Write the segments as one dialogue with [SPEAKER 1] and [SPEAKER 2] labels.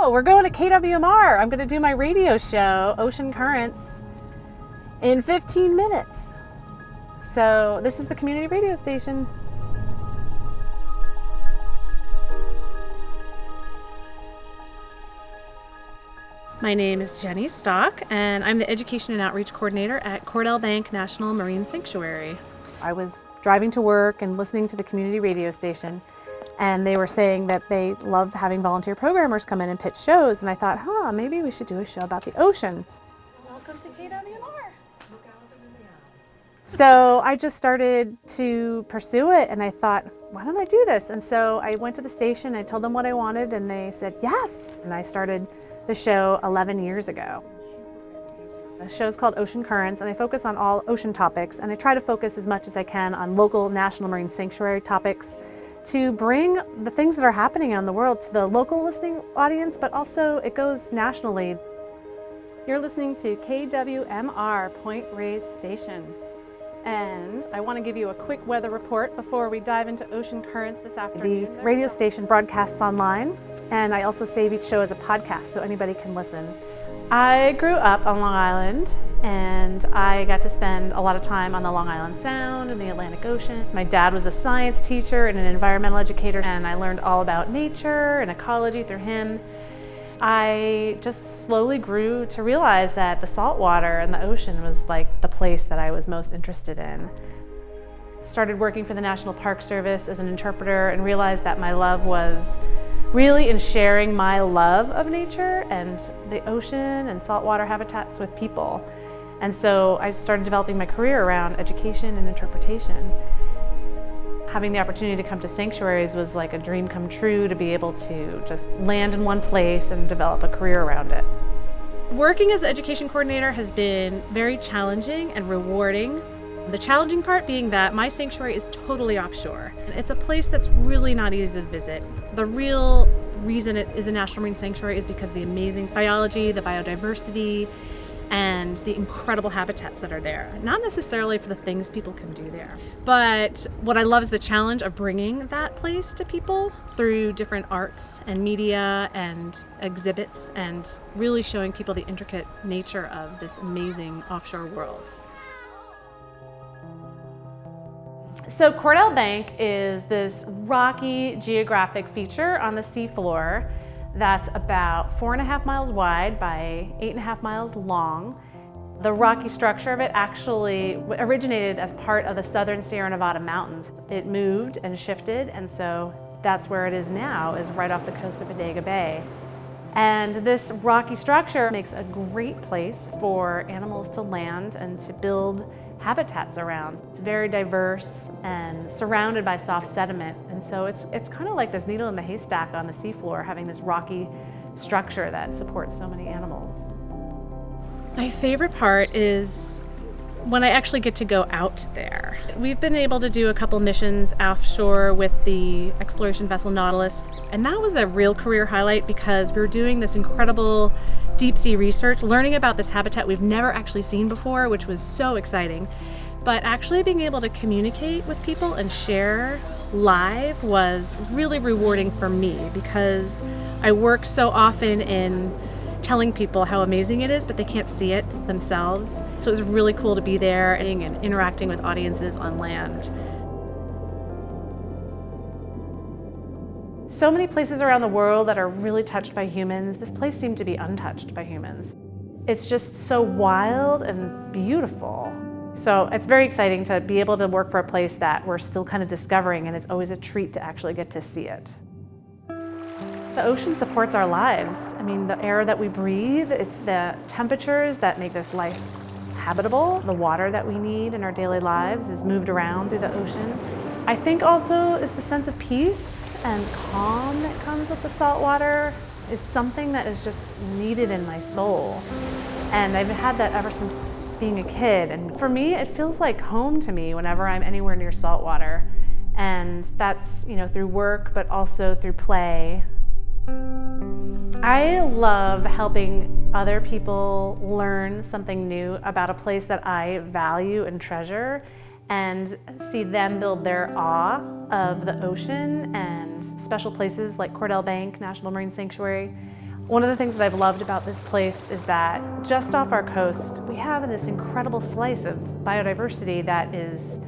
[SPEAKER 1] oh, we're going to KWMR. I'm going to do my radio show, Ocean Currents, in 15 minutes. So this is the community radio station. My name is Jenny Stock, and I'm the Education and Outreach Coordinator at Cordell Bank National Marine Sanctuary. I was driving to work and listening to the community radio station, and they were saying that they love having volunteer programmers come in and pitch shows, and I thought, huh, maybe we should do a show about the ocean. Welcome to KWMR. Look out in the. So I just started to pursue it, and I thought, why don't I do this? And so I went to the station, I told them what I wanted, and they said yes. And I started the show 11 years ago. The show is called Ocean Currents and I focus on all ocean topics and I try to focus as much as I can on local National Marine Sanctuary topics to bring the things that are happening in the world to the local listening audience, but also it goes nationally. You're listening to KWMR Point Reyes Station. And I want to give you a quick weather report before we dive into ocean currents this afternoon. The radio station broadcasts online, and I also save each show as a podcast so anybody can listen. I grew up on Long Island and I got to spend a lot of time on the Long Island Sound and the Atlantic Ocean. My dad was a science teacher and an environmental educator and I learned all about nature and ecology through him. I just slowly grew to realize that the salt water and the ocean was like the place that I was most interested in. Started working for the National Park Service as an interpreter and realized that my love was really in sharing my love of nature and the ocean and saltwater habitats with people. And so I started developing my career around education and interpretation. Having the opportunity to come to sanctuaries was like a dream come true to be able to just land in one place and develop a career around it. Working as an education coordinator has been very challenging and rewarding. The challenging part being that my sanctuary is totally offshore. It's a place that's really not easy to visit. The real reason it is a national marine sanctuary is because of the amazing biology, the biodiversity, and the incredible habitats that are there. Not necessarily for the things people can do there, but what I love is the challenge of bringing that place to people through different arts and media and exhibits and really showing people the intricate nature of this amazing offshore world. So Cordell Bank is this rocky geographic feature on the seafloor that's about four and a half miles wide by eight and a half miles long. The rocky structure of it actually originated as part of the southern Sierra Nevada mountains. It moved and shifted and so that's where it is now, is right off the coast of Bodega Bay. And this rocky structure makes a great place for animals to land and to build habitats around. It's very diverse and surrounded by soft sediment. And so it's, it's kind of like this needle in the haystack on the seafloor, having this rocky structure that supports so many animals. My favorite part is when I actually get to go out there. We've been able to do a couple missions offshore with the exploration vessel Nautilus, and that was a real career highlight because we were doing this incredible deep sea research, learning about this habitat we've never actually seen before, which was so exciting. But actually being able to communicate with people and share live was really rewarding for me because I work so often in telling people how amazing it is, but they can't see it themselves. So it was really cool to be there and interacting with audiences on land. So many places around the world that are really touched by humans, this place seemed to be untouched by humans. It's just so wild and beautiful. So it's very exciting to be able to work for a place that we're still kind of discovering and it's always a treat to actually get to see it. The ocean supports our lives. I mean, the air that we breathe, it's the temperatures that make this life habitable. The water that we need in our daily lives is moved around through the ocean. I think also is the sense of peace and calm that comes with the salt water is something that is just needed in my soul. And I've had that ever since being a kid. And for me, it feels like home to me whenever I'm anywhere near salt water. And that's, you know, through work, but also through play. I love helping other people learn something new about a place that I value and treasure and see them build their awe of the ocean and special places like Cordell Bank National Marine Sanctuary. One of the things that I've loved about this place is that just off our coast, we have this incredible slice of biodiversity that is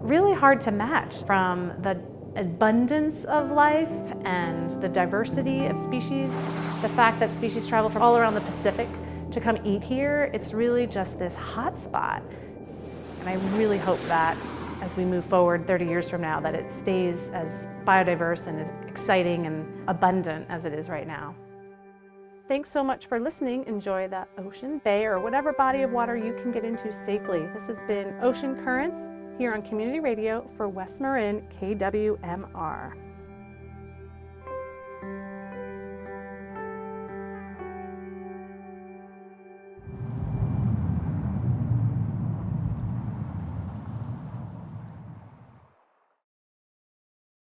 [SPEAKER 1] really hard to match from the abundance of life and the diversity of species. The fact that species travel from all around the Pacific to come eat here, it's really just this hot spot. And I really hope that as we move forward 30 years from now, that it stays as biodiverse and as exciting and abundant as it is right now. Thanks so much for listening. Enjoy the ocean, bay, or whatever body of water you can get into safely. This has been Ocean Currents here on Community Radio for West Marin KWMR.